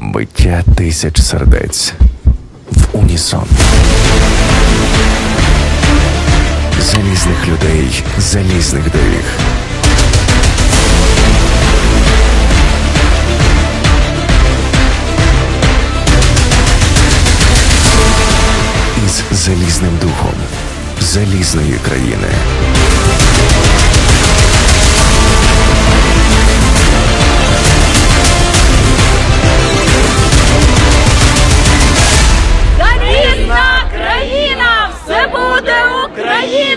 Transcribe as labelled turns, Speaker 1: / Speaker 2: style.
Speaker 1: Биття тисяч сердець в унісон. Залізних людей, залізних доріг. Із залізним духом залізної країни. right here.